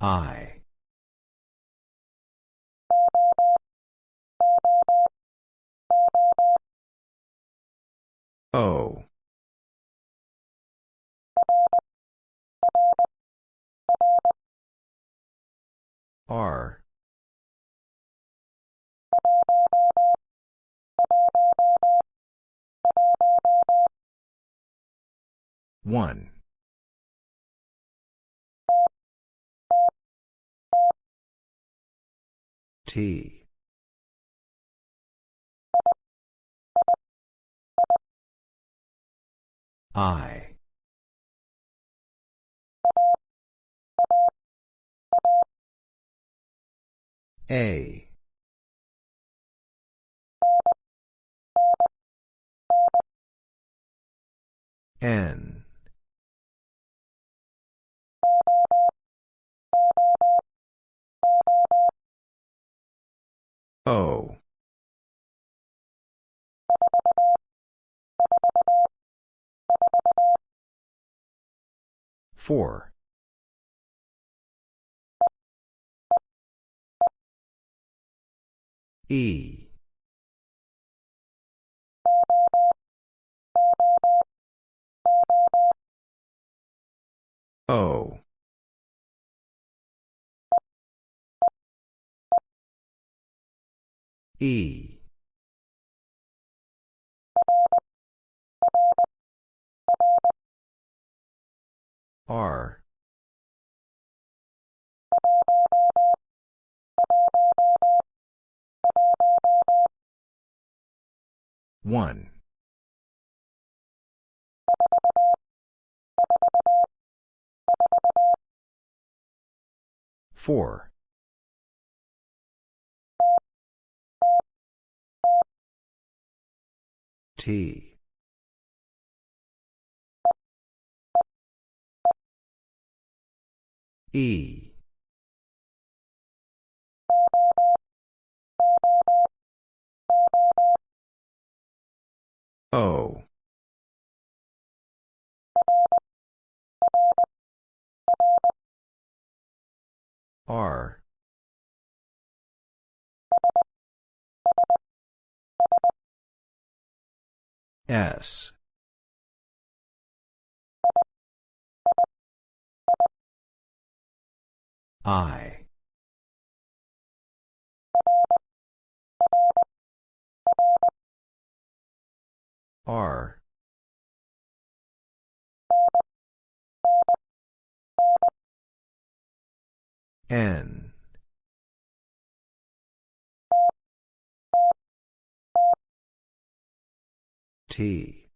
I. O. R. One. T. I. A. N. O. Four. E. O. E. R. One. Four. T. E. O. R. S. I. R. N. T.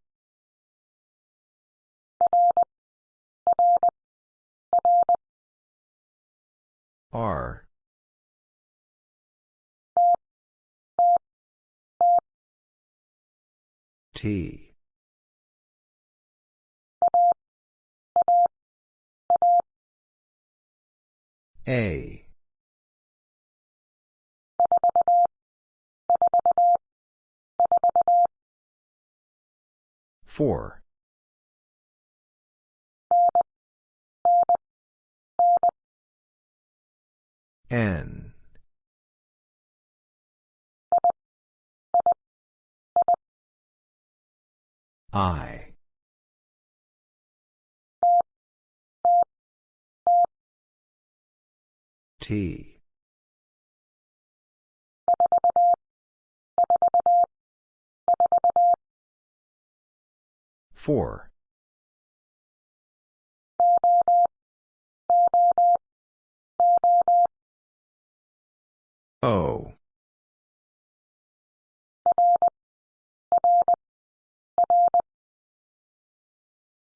R. T. A. Four. N. I. T. Four. O.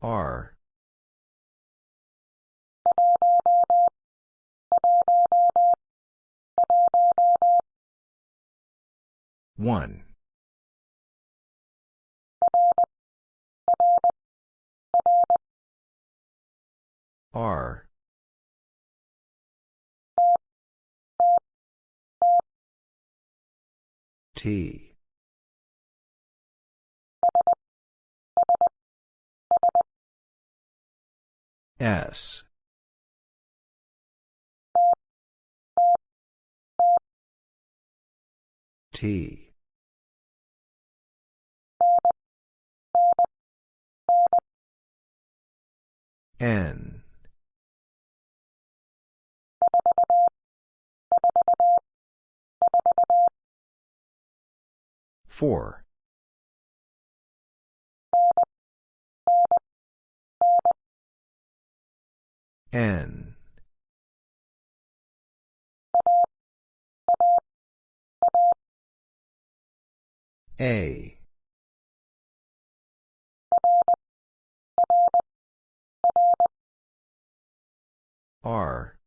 R. One. R. T. S. T. N. Four. N. A. R.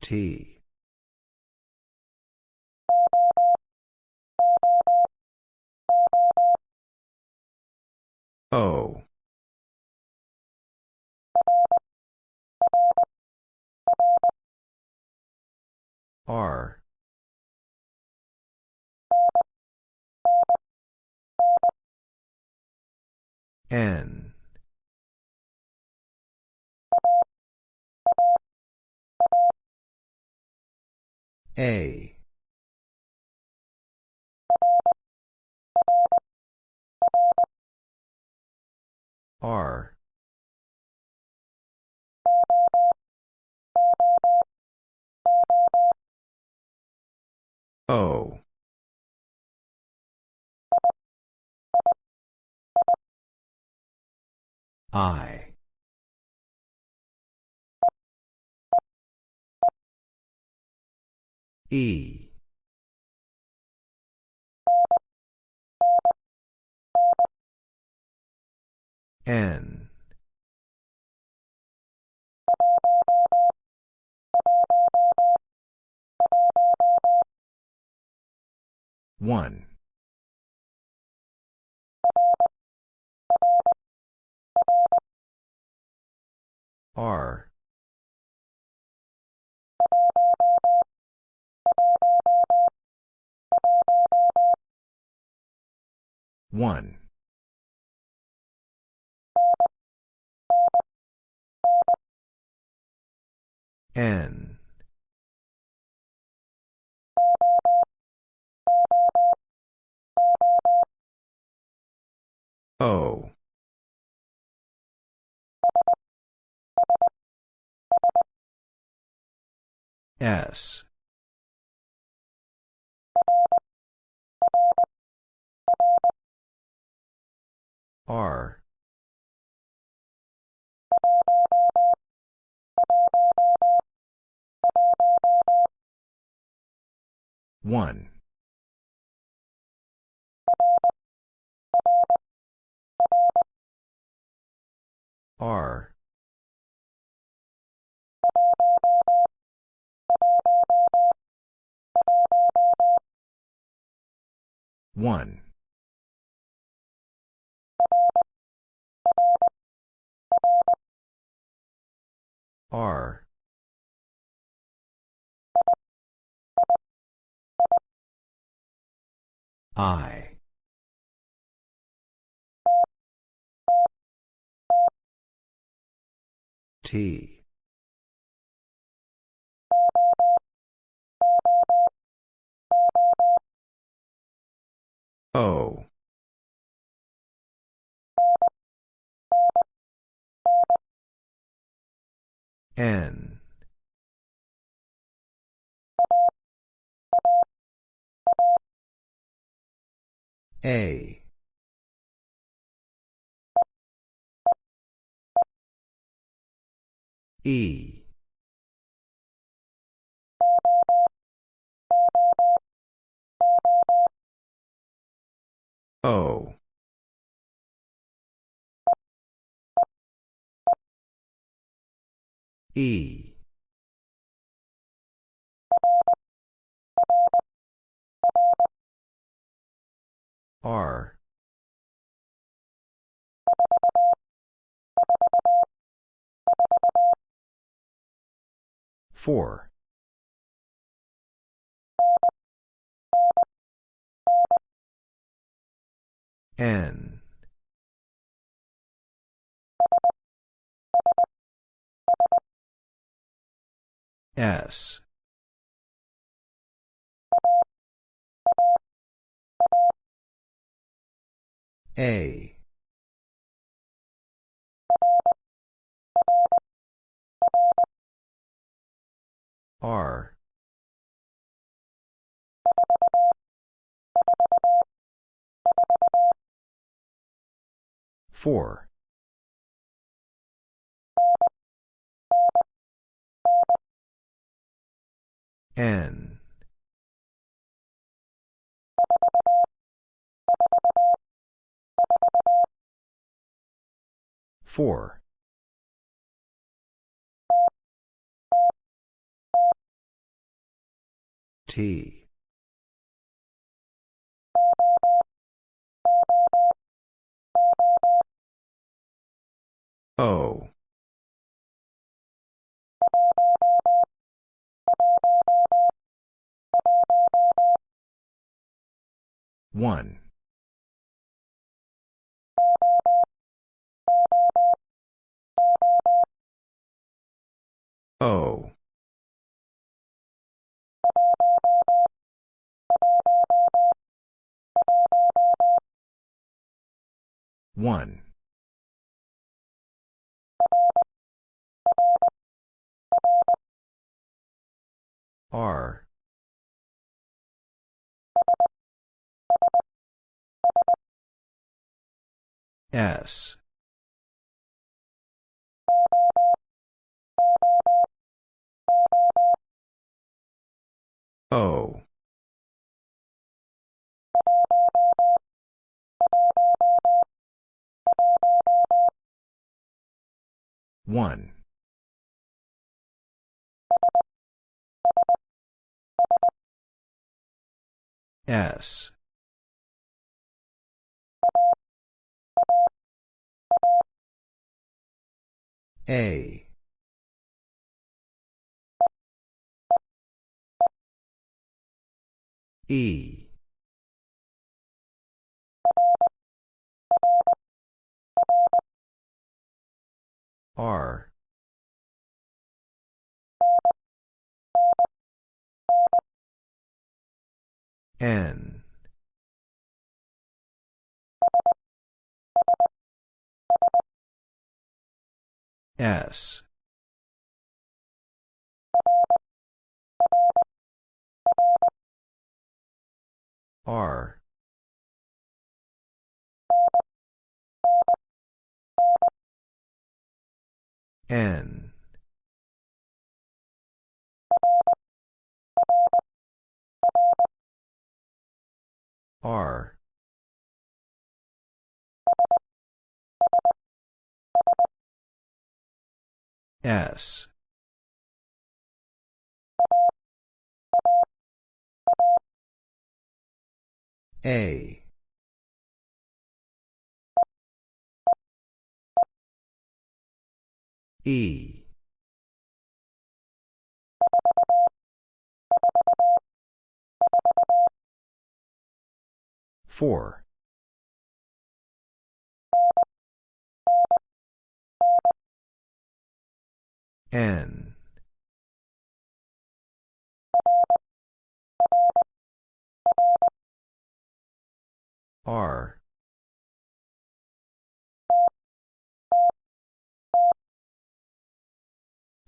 T. O. R. N. A. R. O. I. E. N. One. R. One. N. O. S. R. One. R. One. R. I. T. O. N. A. E. O. E. R. Four. N. S. A. R. Four. N. Four. T. O. One. O. One. R. S. O. One. S. A. E. R. N. S. R. N. R. S. A. E. Four. N. R.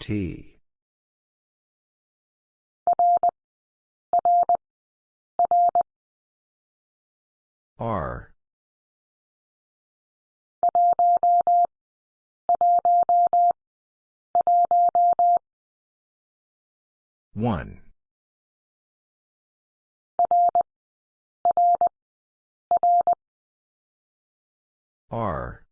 T. R. One. R.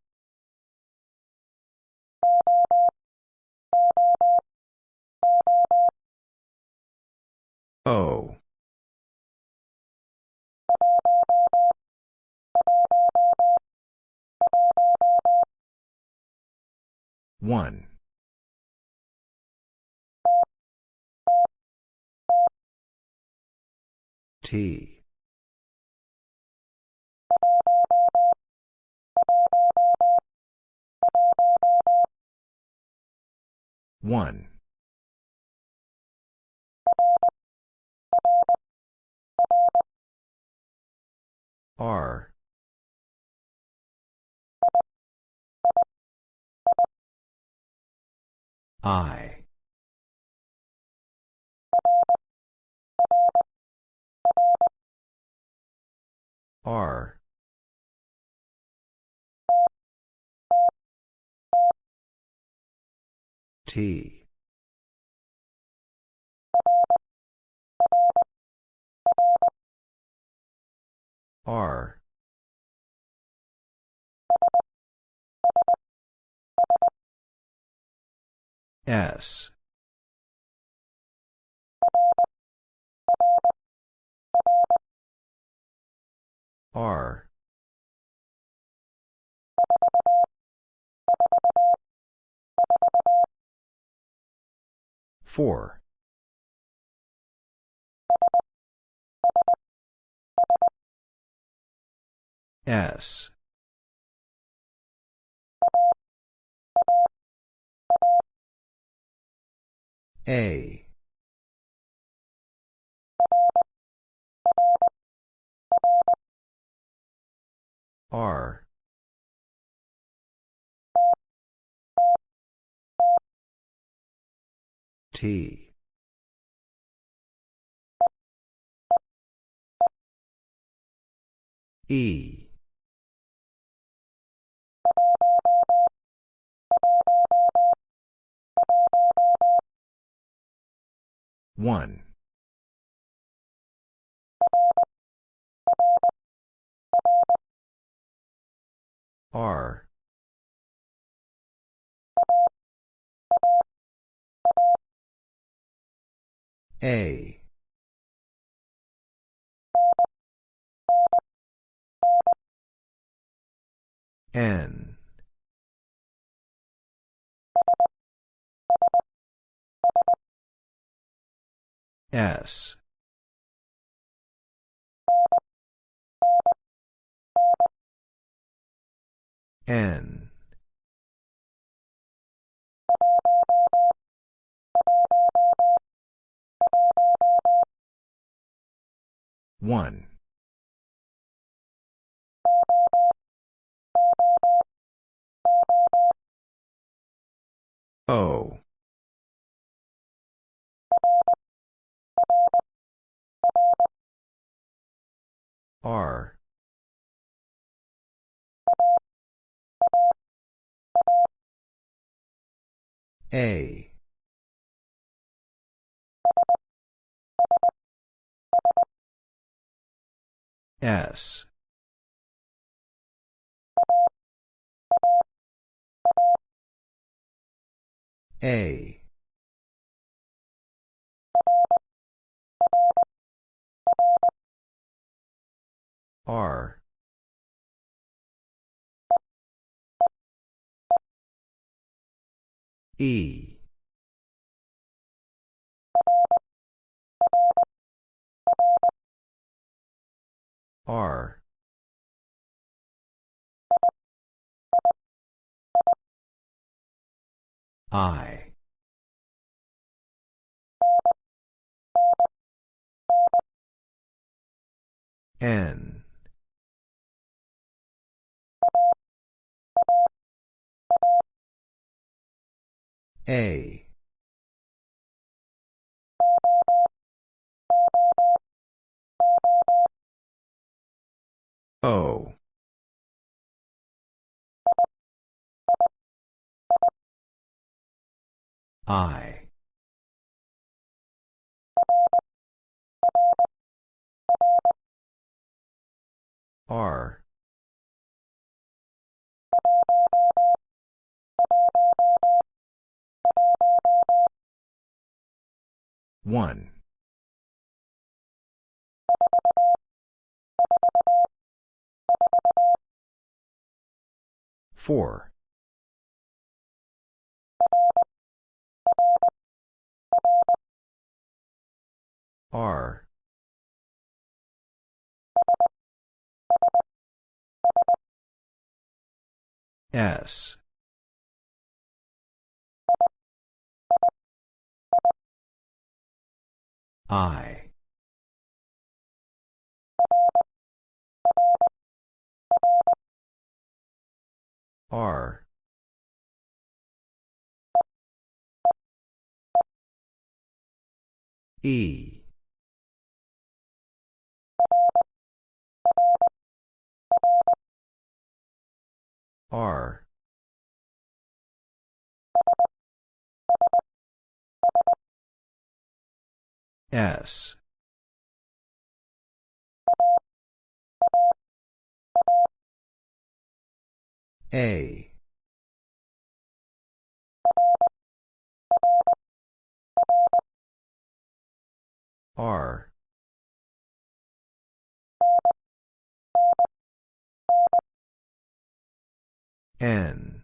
1. T. One. R I. R. T. R S. R. four. S A. R. T. E one. R. A. N S. N. One. O R. A. S. A R. E. R. I N. A. O. I R. One. Four. R S. I. R. E R. S. A. R N.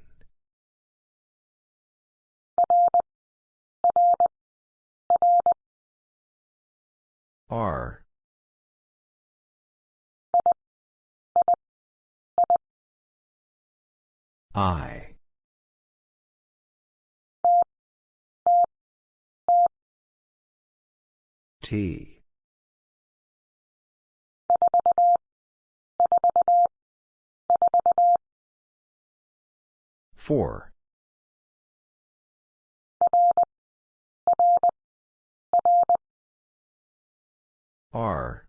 R. I. T Four. R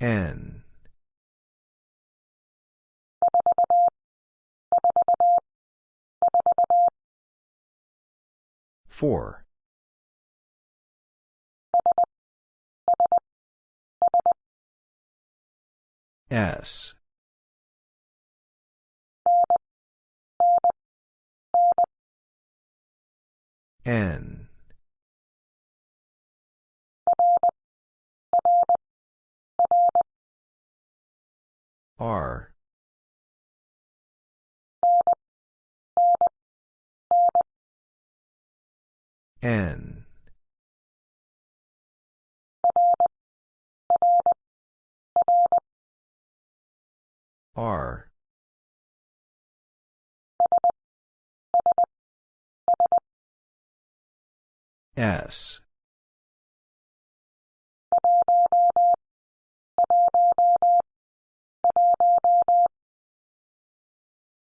N Four. S. N. R. N R. S.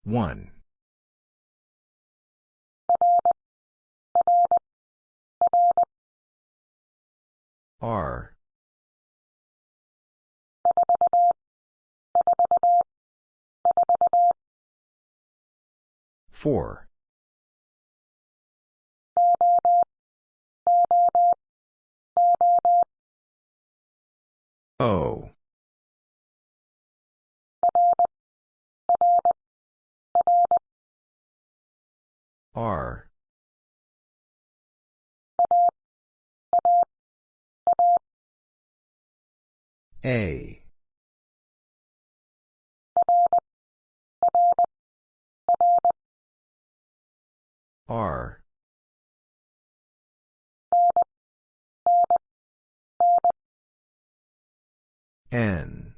One. R Four. O. R. A. R. N.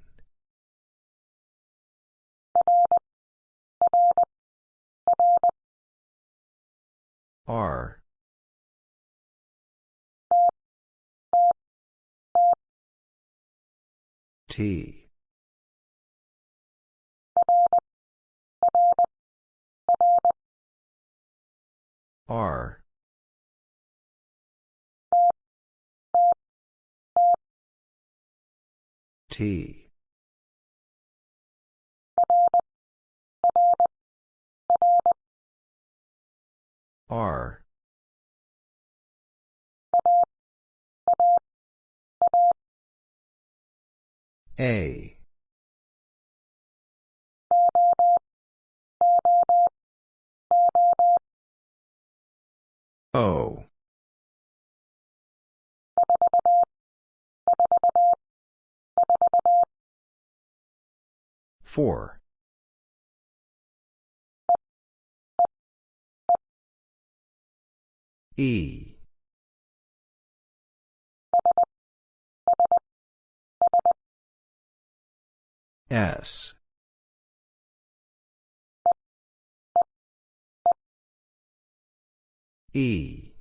R. T. R. T. R. A. O. Four. E. S. E.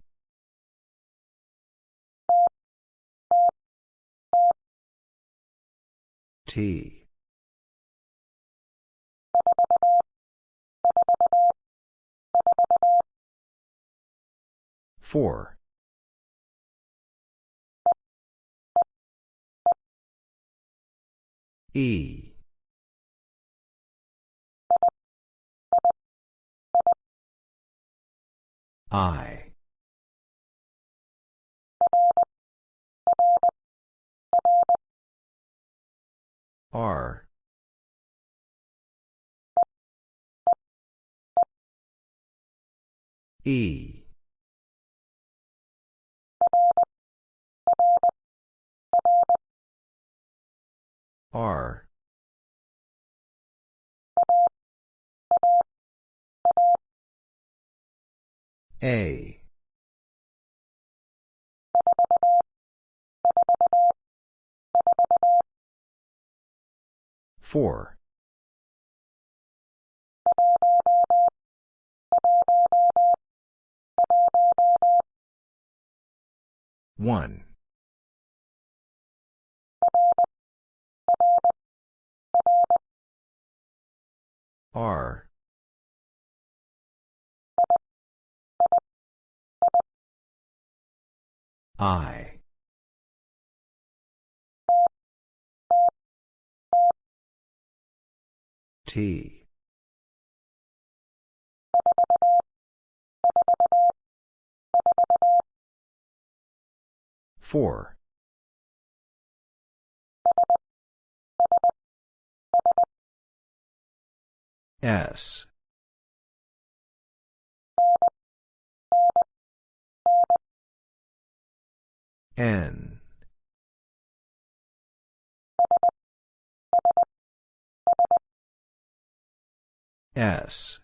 T. Four. E. I. R. E. R. A. Four. One. R. I. T. Four. S. N. S.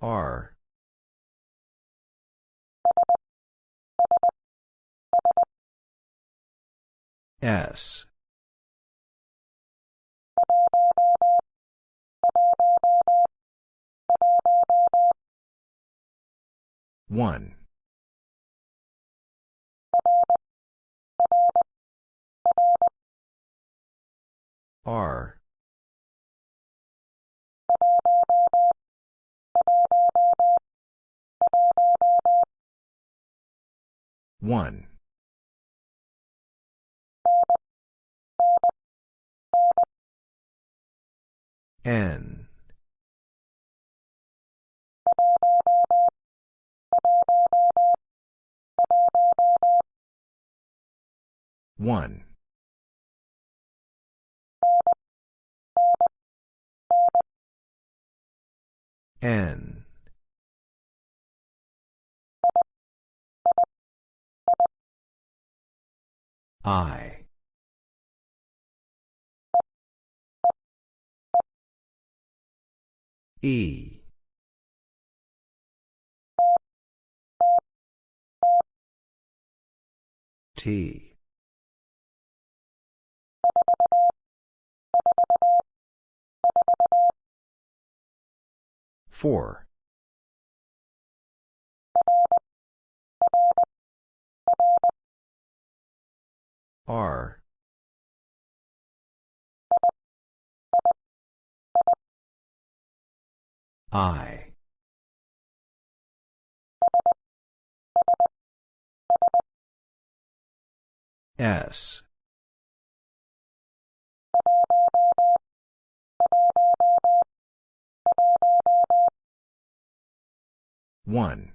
R. S. One. R. One. N. One. N. I. E. T. Four. R. I. S. One.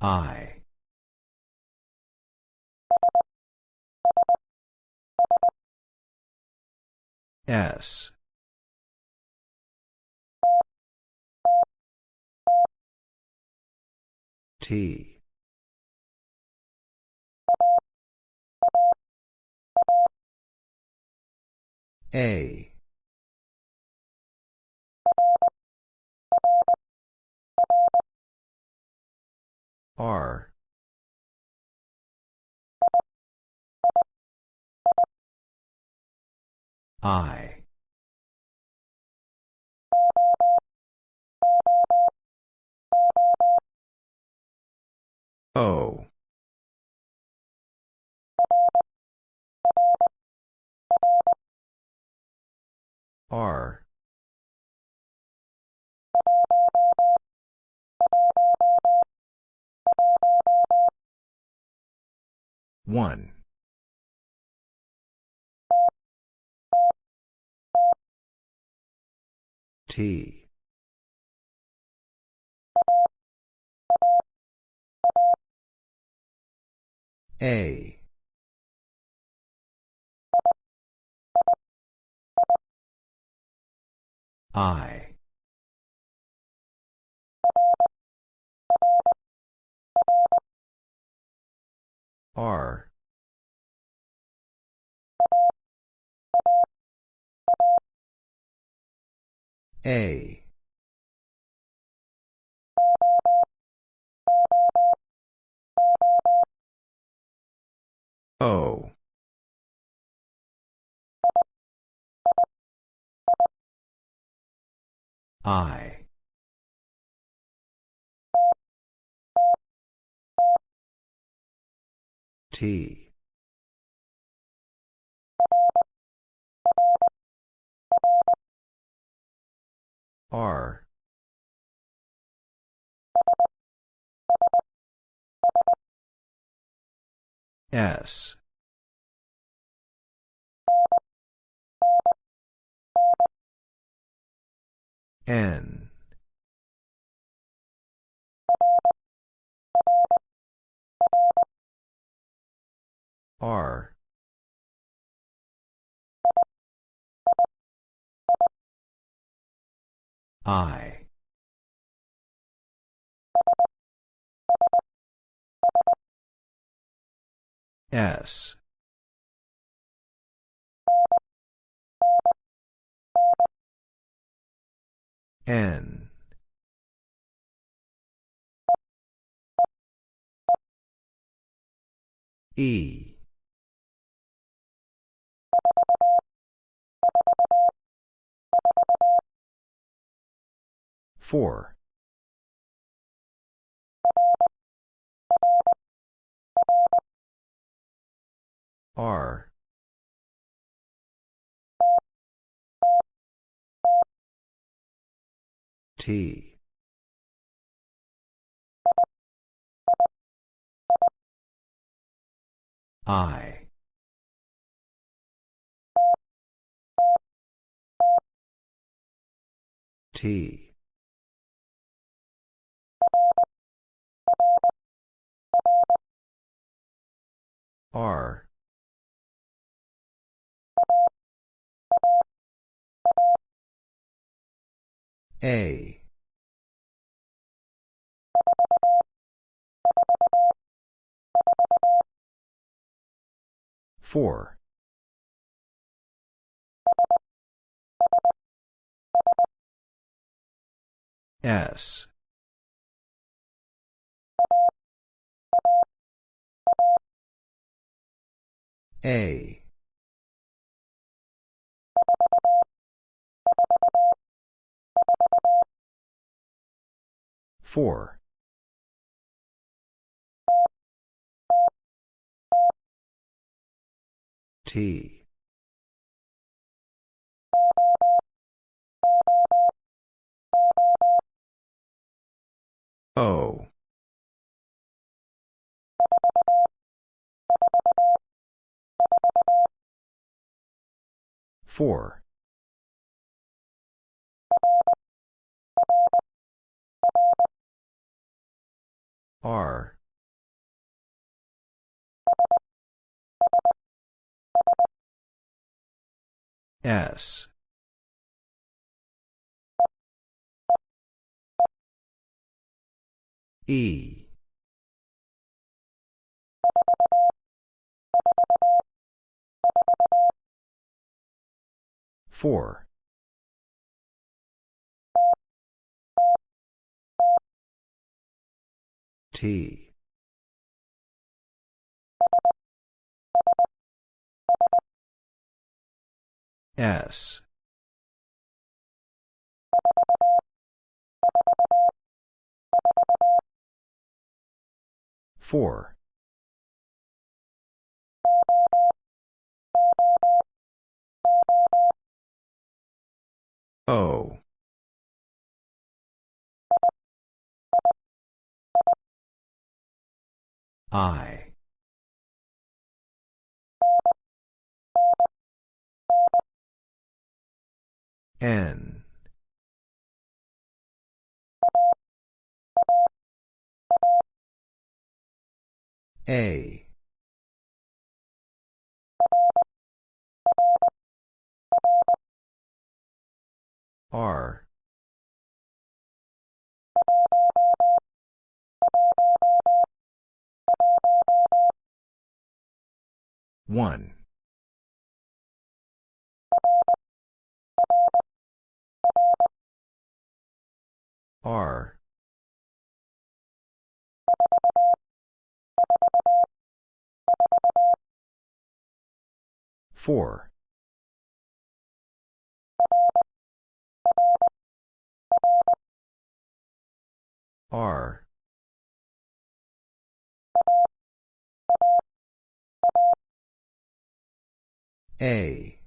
I. S. T. A. R. I. O. R. One. T. A. I. R. A. O. I. T. R. S. N. R. I. S. N. E. Four. R. T. I. T. R. A. Four. S. A. Four. T. O. Four. R. S. E. Four. T. S. Four. O. I. N. A. R. One. R. Four. R. A.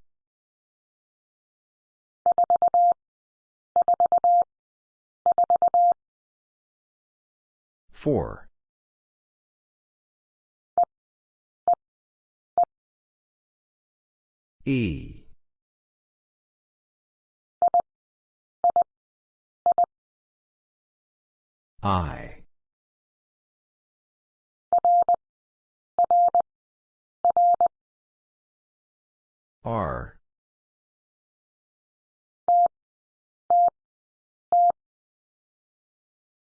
Four. E. I. R.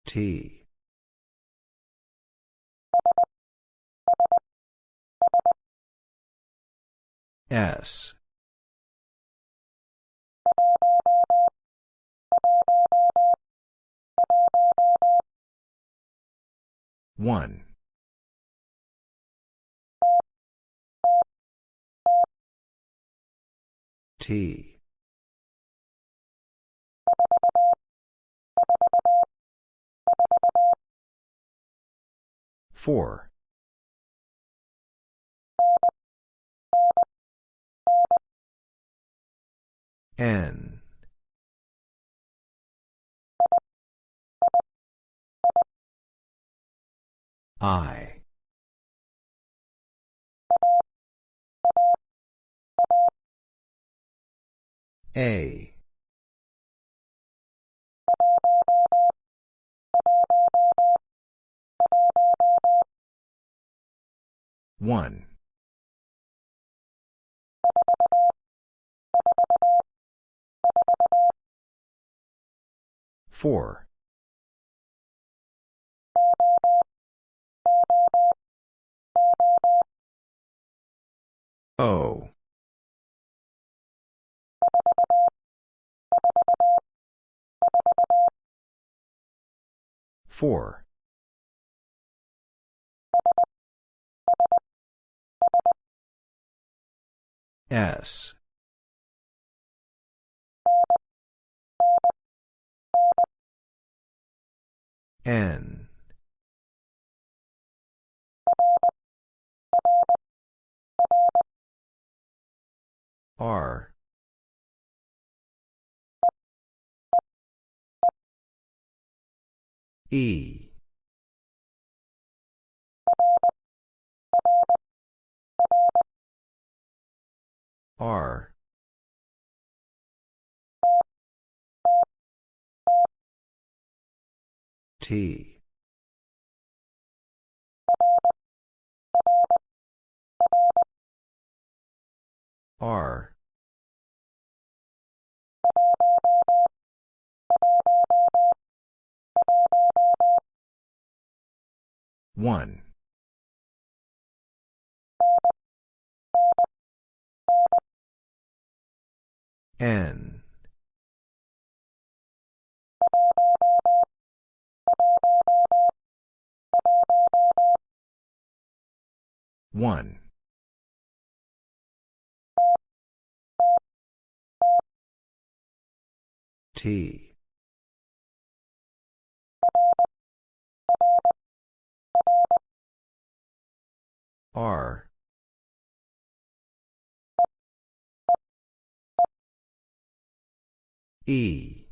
T. S. One. T. Four. N. I. A. One. Four. O. Four. S. N. R. E. R. T. R. One. N. One. T. R. E.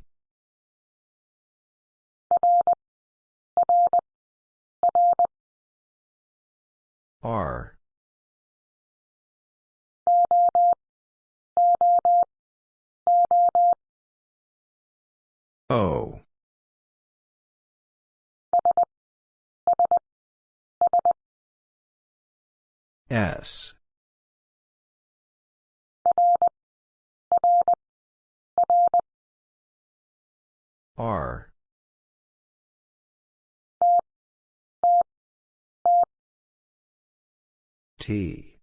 R. O S. R. T.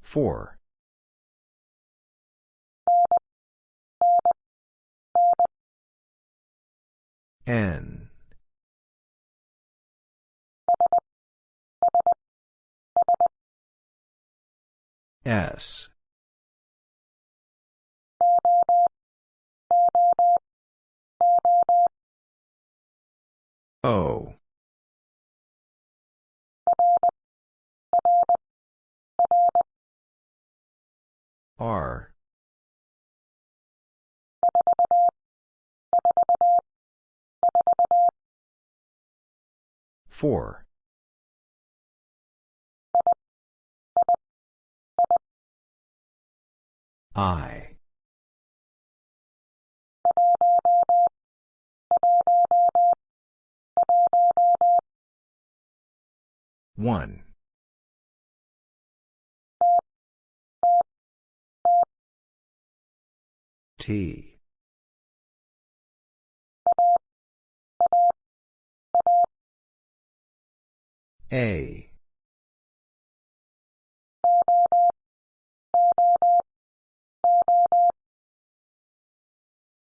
Four N. S. O. R four. I. One. T A.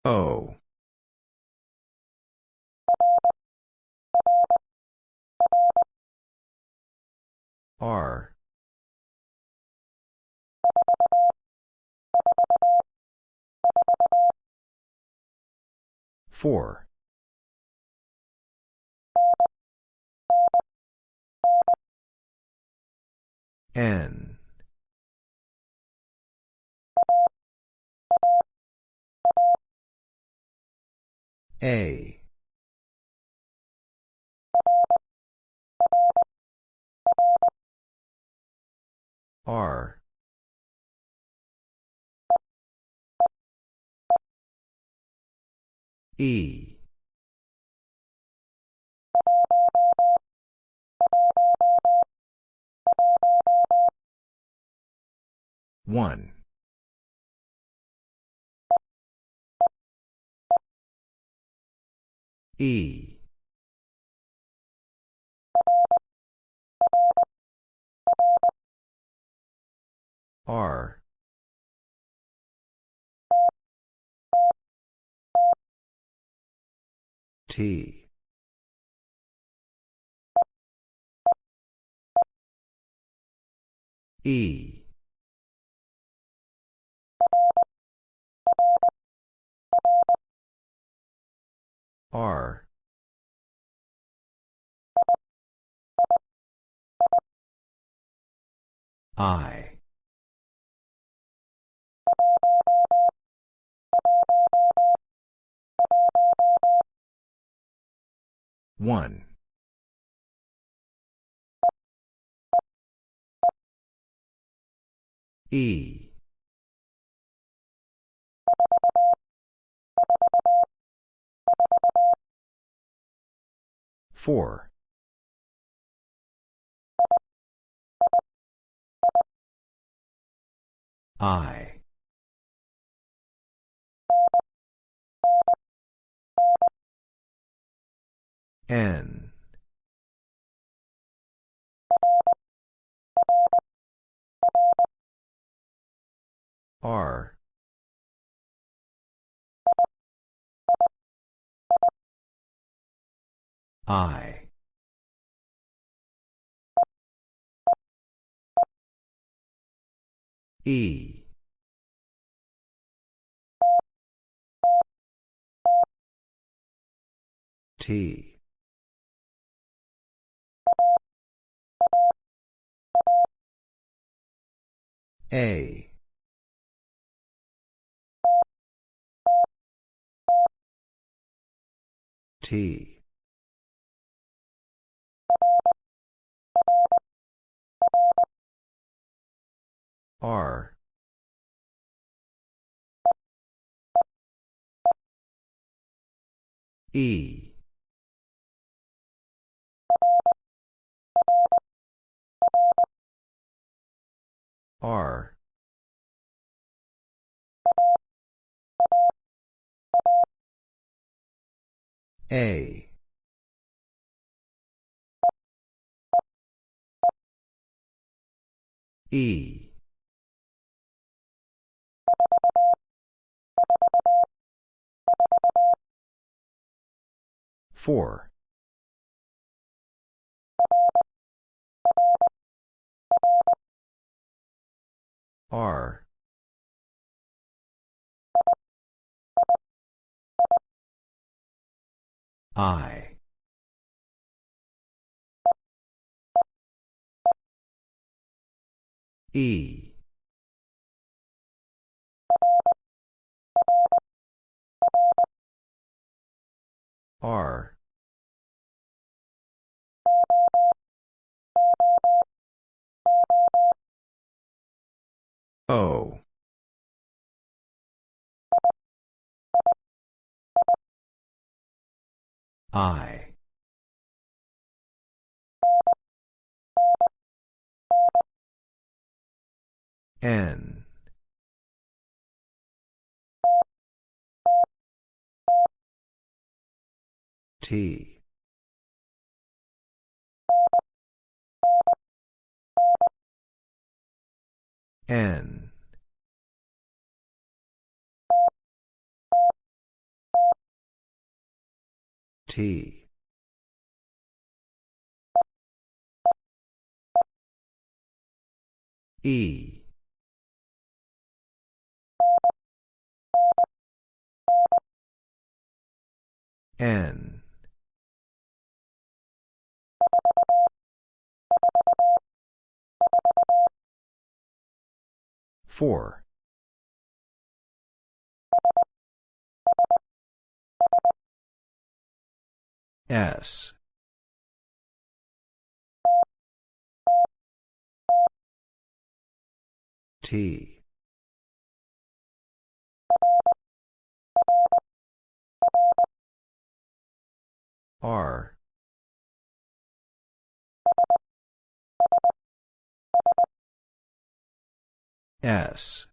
O. R. Four N. A. R. E one. E. R. T E. R. I. One E. Four. I. N R I E T. A. T. R. E. R. A. E. Four. R. I. E. R. O. I. N. T. N. T. E. N. Four. S. T. R. S.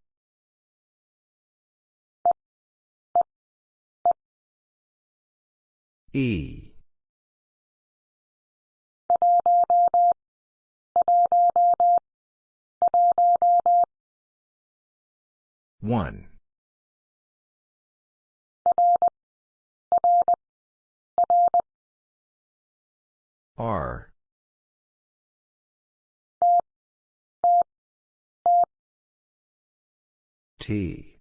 E. One. R. T.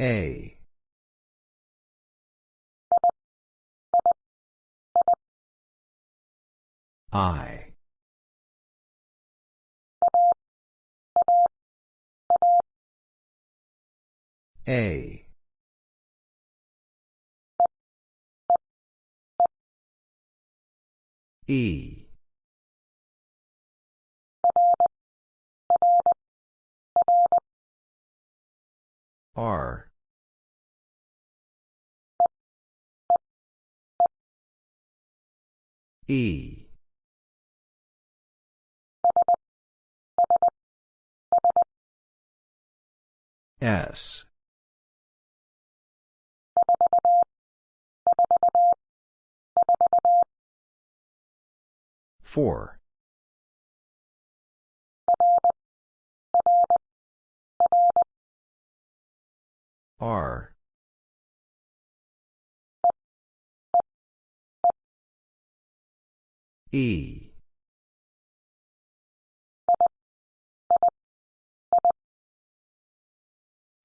A. I. A. E. R. E. S. Four. R. E.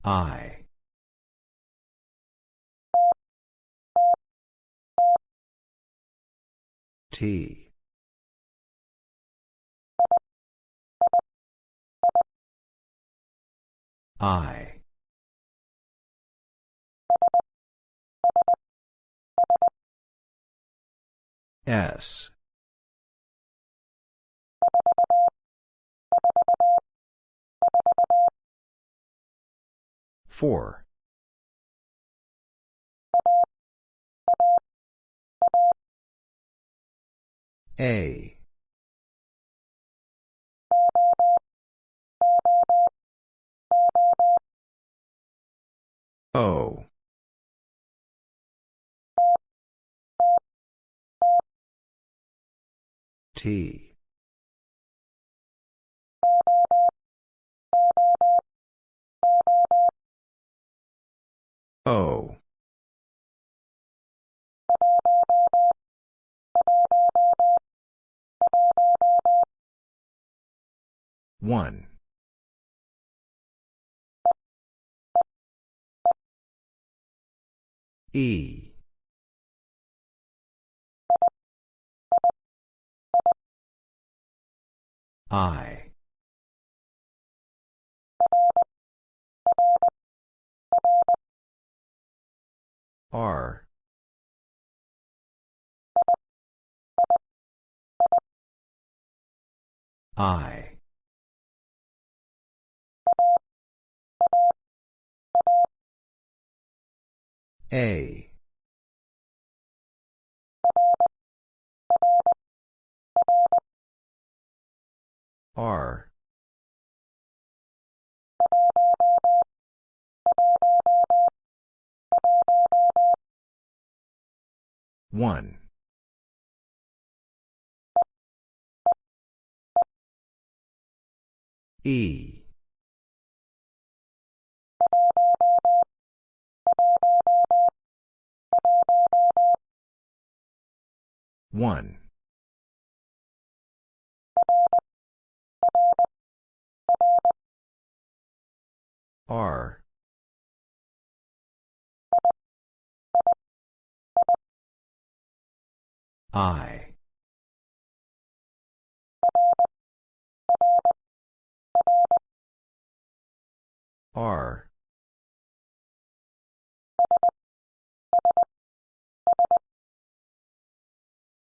I. T. I. S. Four. A. O. T. O. One. E. I. R. I. A. R. One. E. One. R. I. R.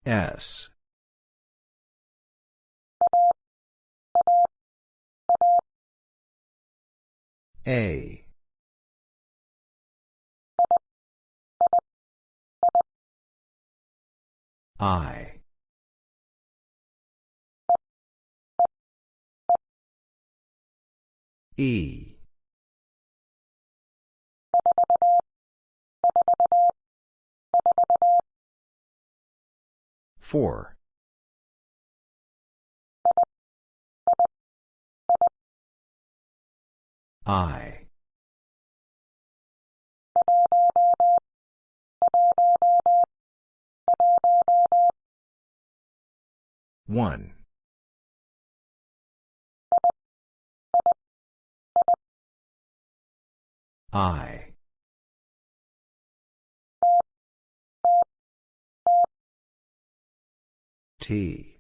S. A. I. E. Four. I. One. I. T.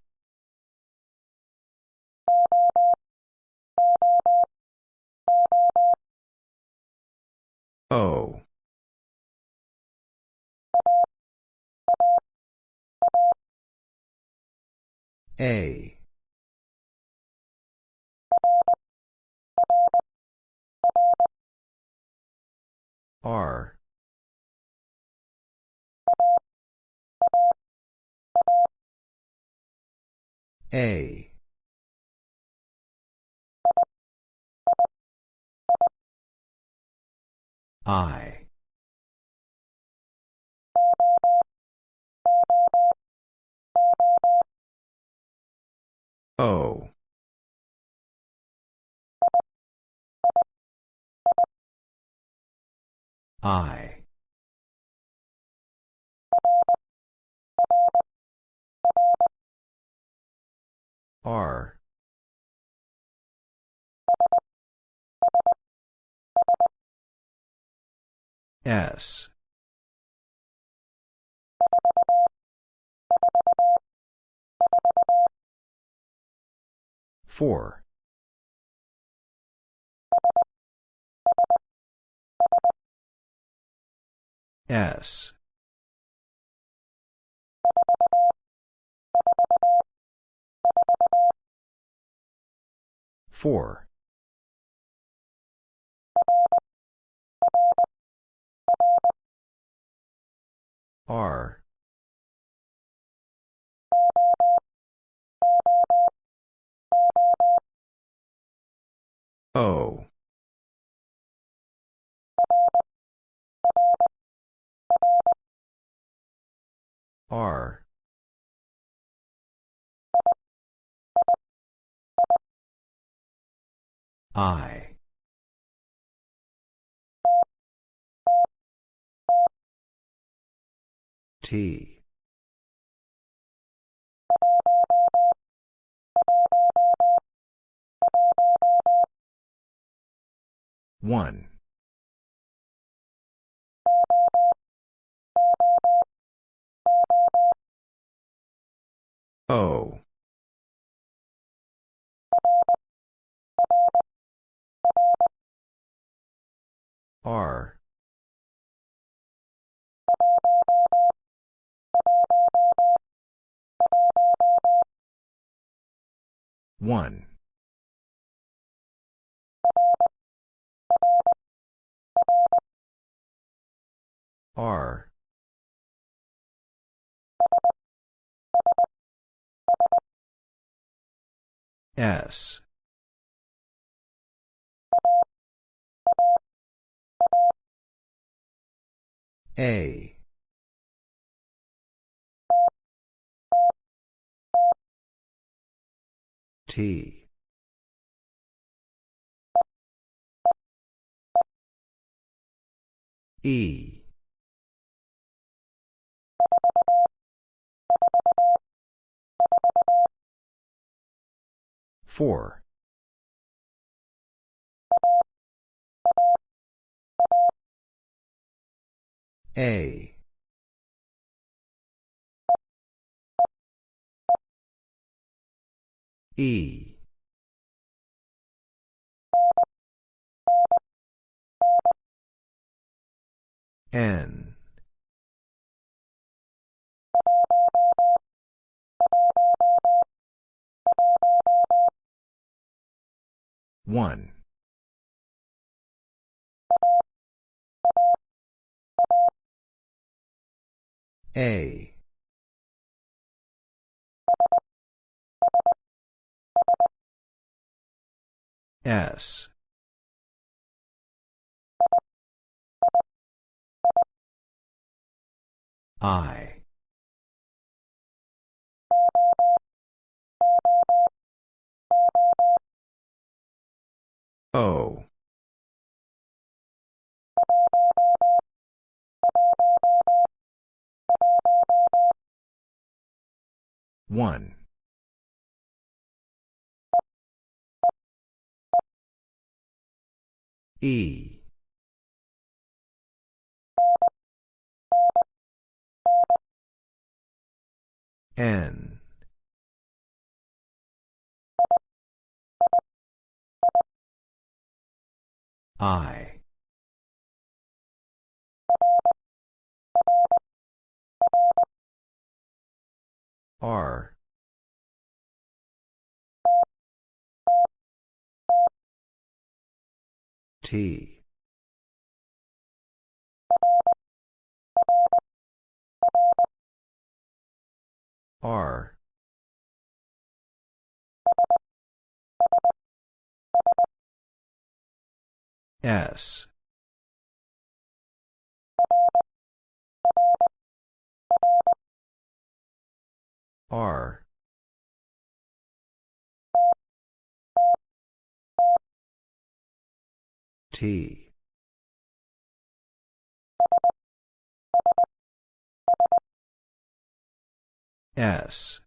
O. A. R. A. I. O. I. R. S. Four. S. Four. R. O. R. I. T. One. O. R. One. R. S. A. T. E. Four. A. E. N. One. A. S. I. O. One. E. N. I. R. T. R. S. R. T. S.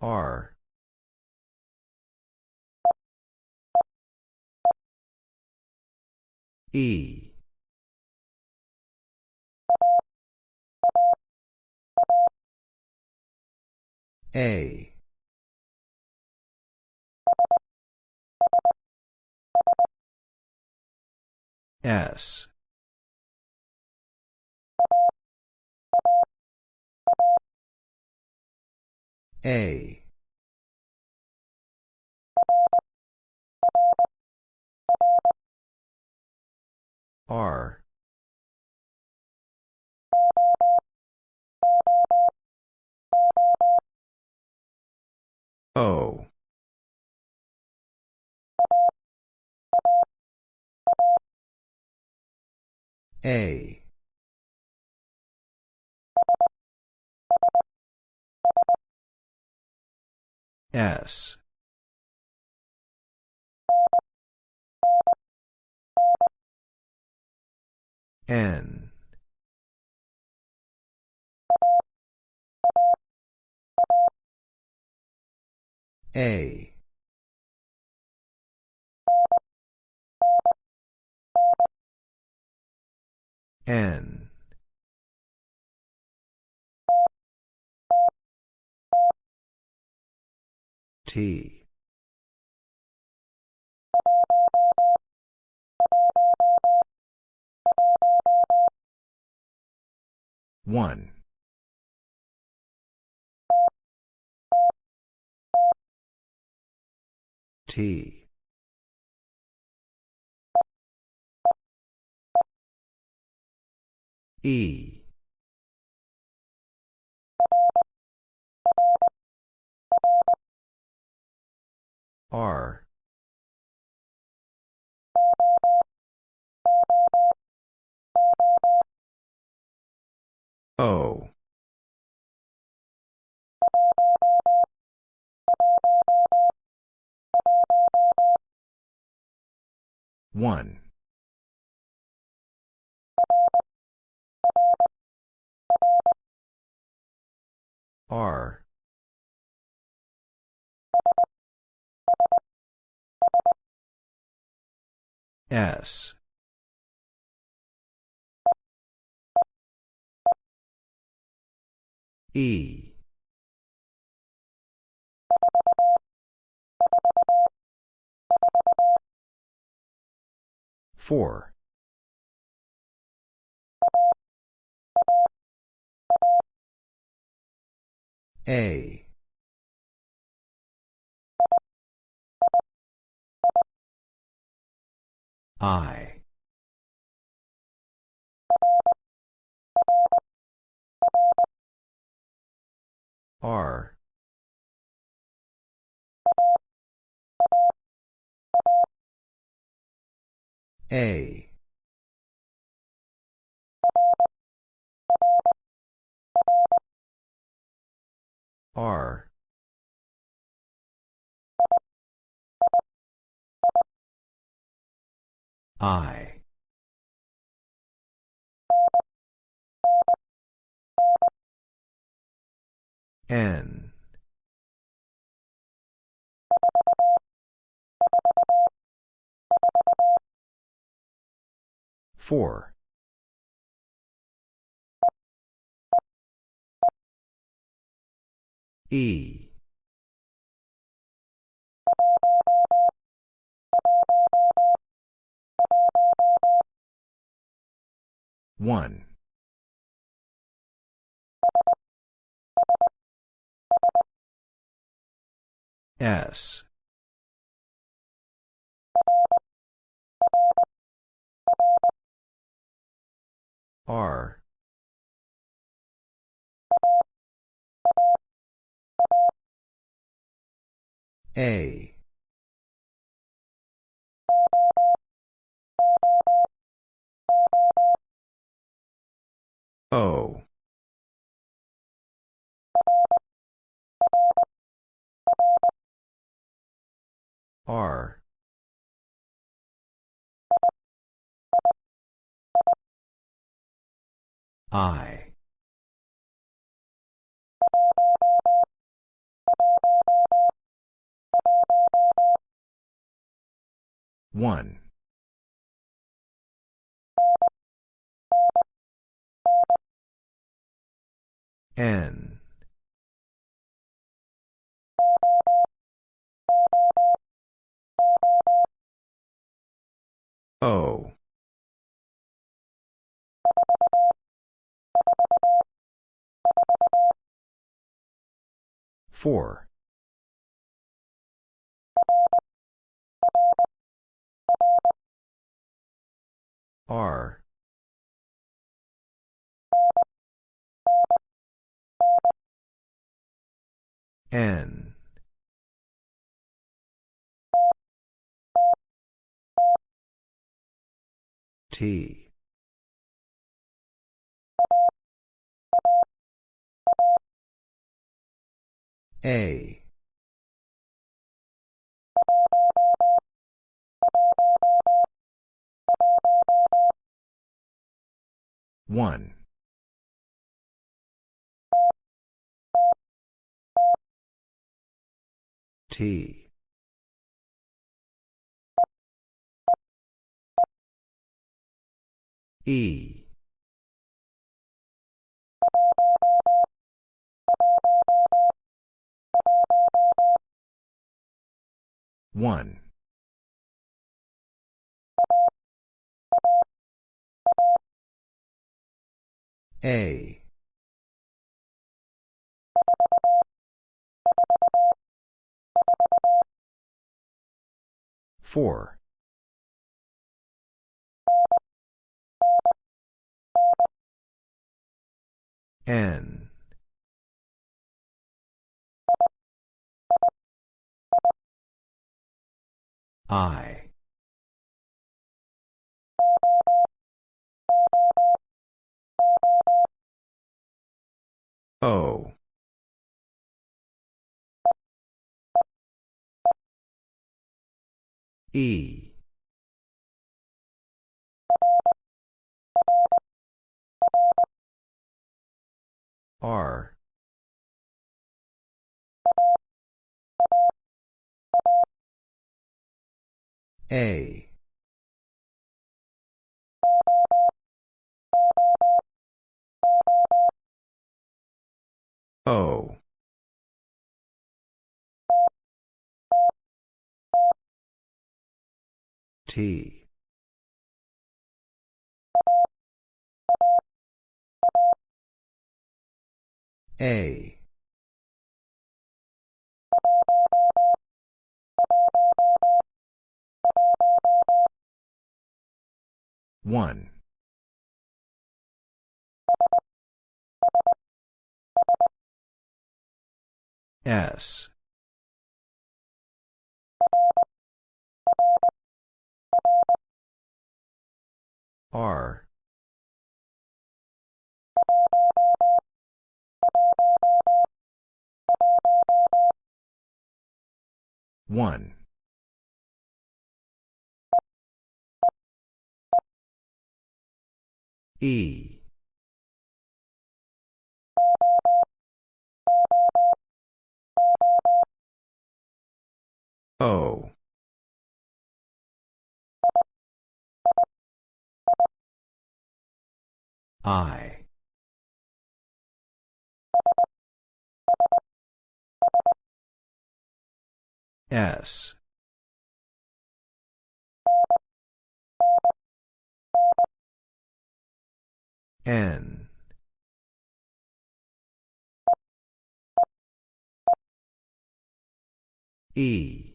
R. E. A. S. A. R. O. A. S. N. A. N. T. One. T. E. R. O. One. R. S. E. Four. A. I. R. A. R. I. N. Four. E. One. S. R. A. O. R. I. 1. 1. N. O. Four. R. N. T. A. One. T. E. One. A. Four. N. I. O. E. R. A. O. T. A. One. S. R. One. E. O. I. S. N. E.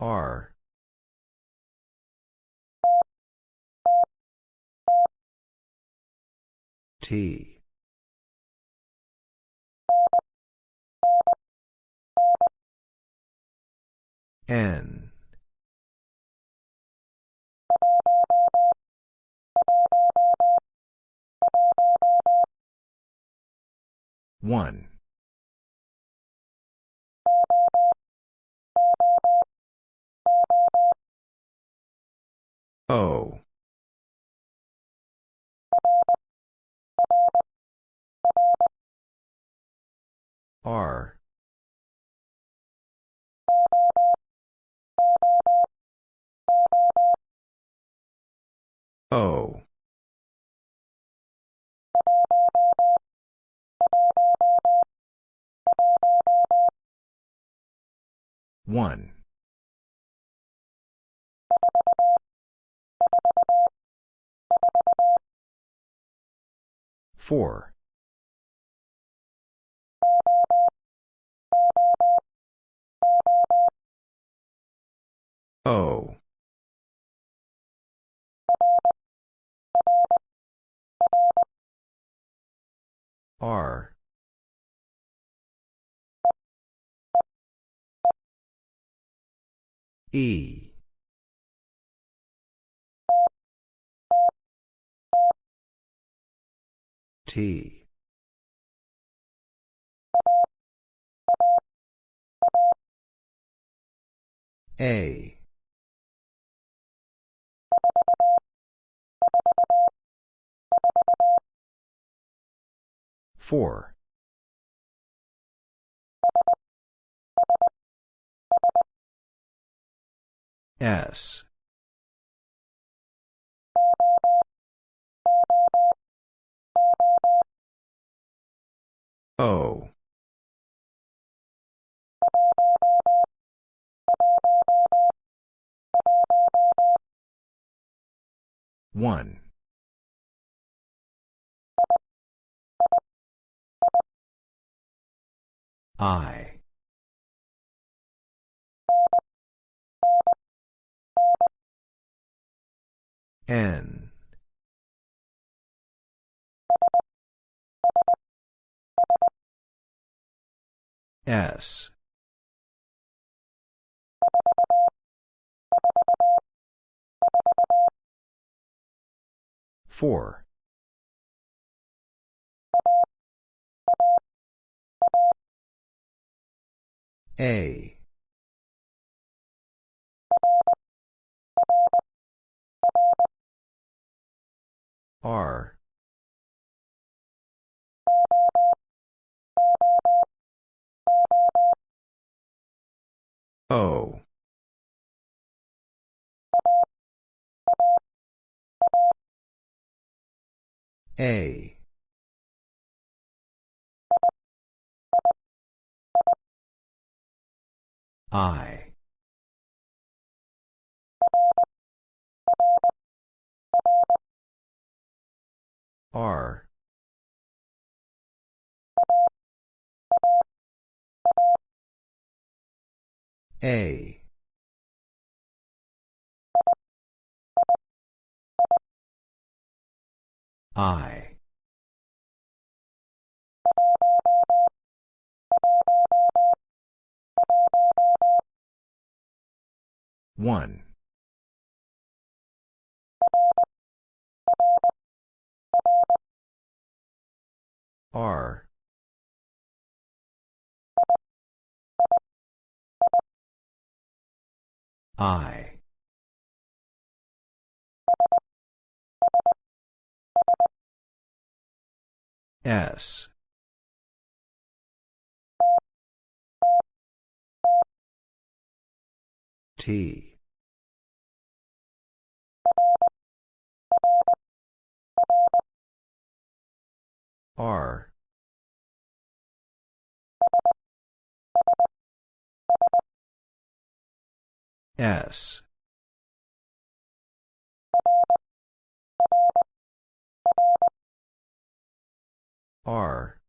R. T. N. One. O. R. O. One. Four. O. R. E. T. A. Four. S. O. One. I. N. S. Four. A. R. O. A. I. R. A. I. One. R. I. S. T. R. S. R.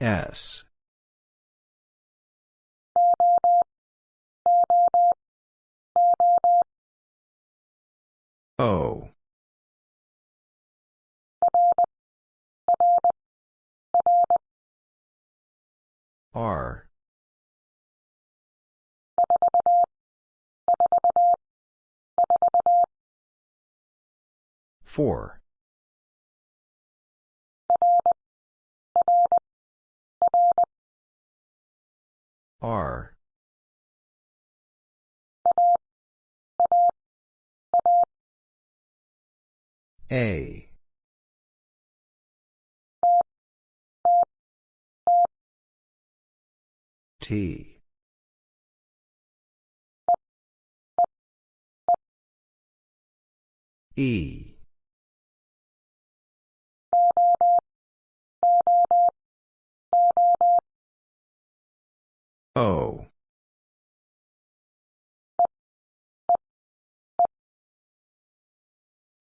S. O. R. Four. R. A. T. E. O.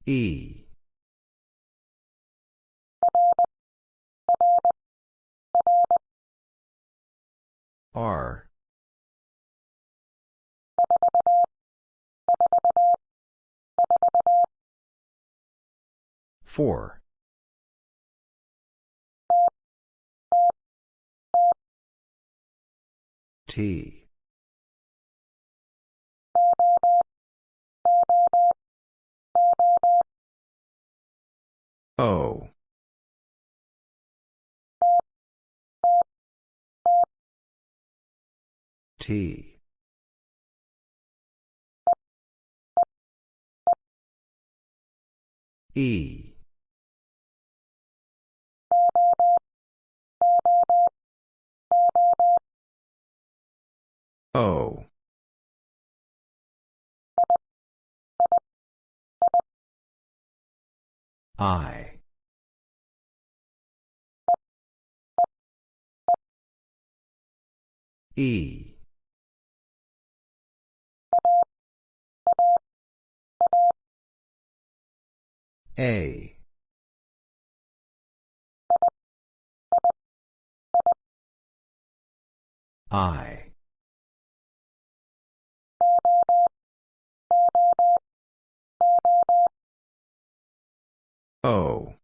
E. R. Four. T. O. T. E. O. I. E. A. I. O.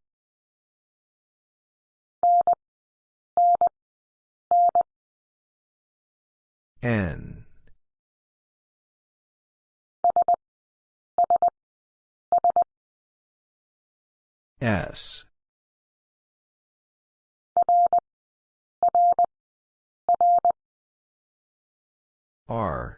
N. S. R.